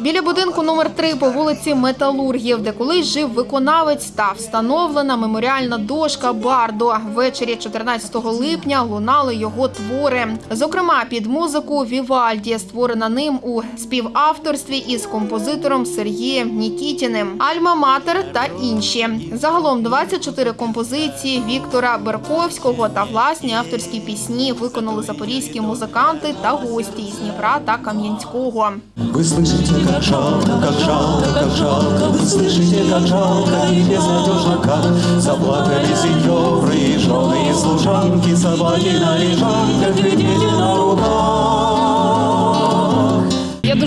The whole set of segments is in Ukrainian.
Біля будинку номер 3 по вулиці Металургів, де колись жив виконавець, та встановлена меморіальна дошка Бардо. Ввечері 14 липня лунали його твори. Зокрема, під музику Вівальді, створена ним у співавторстві із композитором Сергієм Нікітіним, Альма Матер та інші. Загалом 24 композиції Віктора Берковського та власні авторські пісні виконали запорізькі музиканти та гості із Дніпра та Кам'янського. Вы слышите, как жалко, как жалко, как жалко, Вы слышите, как жалко и безнадежно, как Заплакали сеньоры и жены, и служанки, Собаки на лежанках и дети на руках.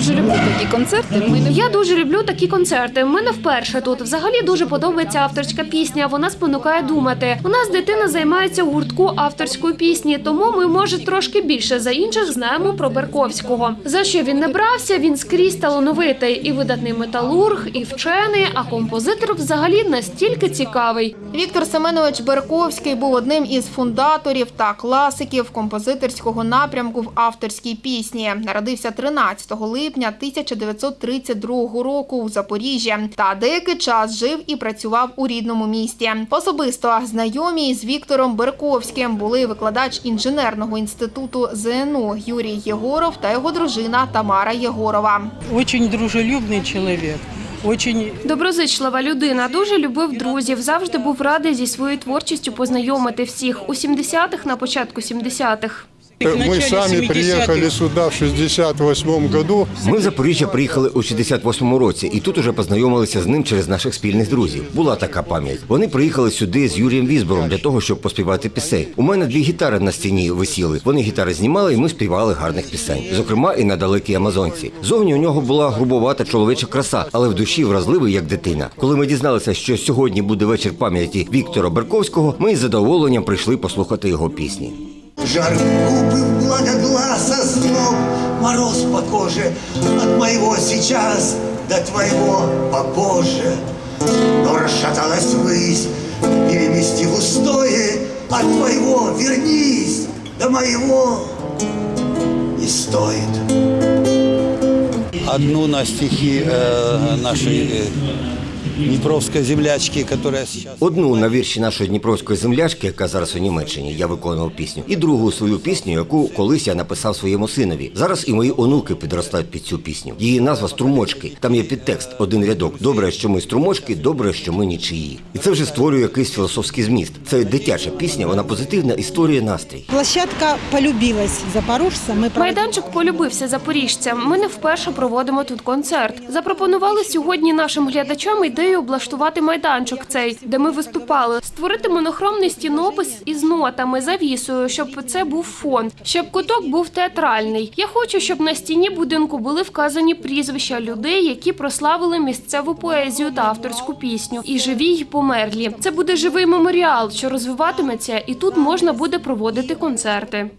Дуже люблю такі концерти. Ми не Я дуже люблю такі концерти. У мене вперше тут. Взагалі дуже подобається авторська пісня. Вона спонукає думати. У нас дитина займається гуртку авторської пісні, тому ми, може, трошки більше за інших знаємо про Берковського. За що він не брався? Він скрізь талановитий і видатний металург, і вчений, а композитор взагалі настільки цікавий. Віктор Семенович Берковський був одним із фундаторів та класиків композиторського напрямку в авторській пісні. Народився 13 липня 1932 року у Запоріжжі та деякий час жив і працював у рідному місті. Особисто знайомі з Віктором Берковським були викладач інженерного інституту ЗНУ Юрій Єгоров та його дружина Тамара Єгорова. Очень дружелюбний чоловік. Очень Доброзичлива людина, дуже любив друзів, завжди був радий зі своєю творчістю познайомити всіх у 70-х, на початку 70-х. Начале сами 70-х. приехали сюда в 68 году. Ми в Запоріжжя приїхали у 68-му році, і тут уже познайомилися з ним через наших спільних друзів. Була така пам'ять. Вони приїхали сюди з Юрієм Візбором для того, щоб поспівати пісень. У мене дві гітари на стіні висіли. Вони гітари знімали, і ми співали гарних пісень. Зокрема, і на далекій Амазонці. Зовні у нього була грубовата чоловіча краса, але в душі вразливий як дитина. Коли ми дізналися, що сьогодні буде вечір пам'яті Віктора Берковського, ми із задоволенням прийшли послухати його пісні. Жар губы благогласа зноб, Мороз по коже от моего сейчас До твоего попозже. Но расшаталась высь, перемести в устое От твоего вернись, до моего не стоит. одну на стихи э, нашей э, Днепровской землячки, которая сейчас... Одну на вірші нашої дніпровської землячки, яка зараз у Німеччині, я виконував пісню, і другу свою пісню, яку колись я написав своєму синові. Зараз і мої онуки підростають під цю пісню. Її назва струмочки. Там є підтекст, один рядок. Добре, що ми струмочки, добре, що ми нічиї. І це вже створює якийсь філософський зміст. Це дитяча пісня, вона позитивна і створює настрій. Площадка полюбилась запорожцам. Мы Майданчик полюбився запоріжцям. Ми не вперше проводимо тут концерт. Запропонували сьогодні нашим глядачам ідею облаштувати майданчик цей, де ми виступали, створити монохромний стінопис із нотами, завісою, щоб це був фон, щоб куток був театральний. Я хочу, щоб на стіні будинку були вказані прізвища людей, які прославили місцеву поезію та авторську пісню, і живі, й померлі. Це буде живий меморіал, що розвиватиметься, і тут можна буде проводити концерти.